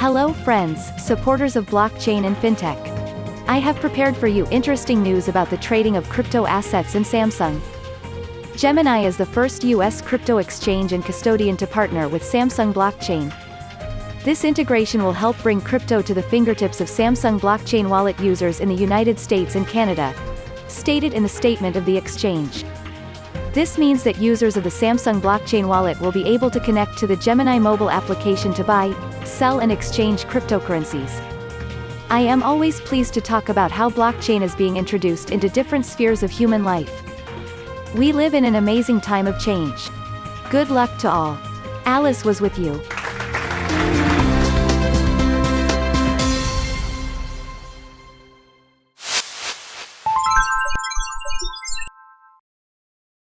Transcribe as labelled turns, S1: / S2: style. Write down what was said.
S1: Hello friends, supporters of blockchain and fintech. I have prepared for you interesting news about the trading of crypto assets in Samsung. Gemini is the first US crypto exchange and custodian to partner with Samsung Blockchain. This integration will help bring crypto to the fingertips of Samsung Blockchain wallet users in the United States and Canada, stated in the statement of the exchange. This means that users of the Samsung blockchain wallet will be able to connect to the Gemini mobile application to buy, sell and exchange cryptocurrencies. I am always pleased to talk about how blockchain is being introduced into different spheres of human life. We live in an amazing time of change. Good luck to all. Alice was with you.